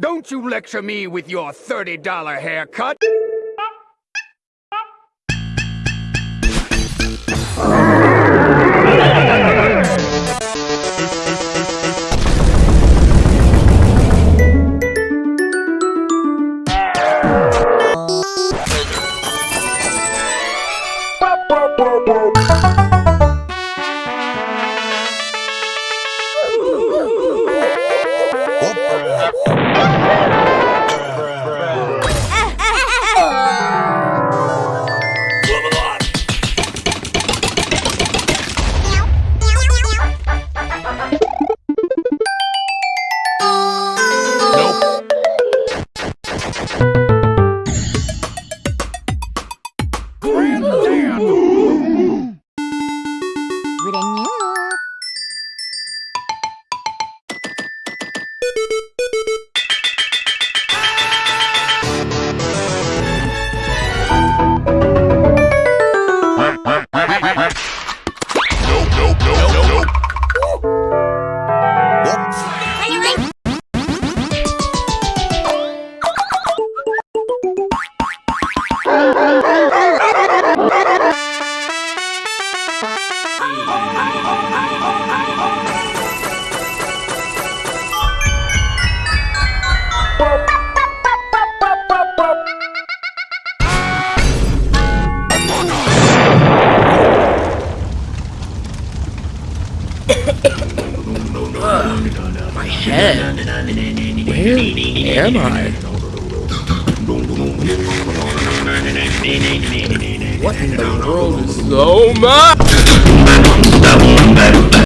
Don't you lecture me with your $30 haircut. 그랬냐? My head. Where am I? What in the world is so much?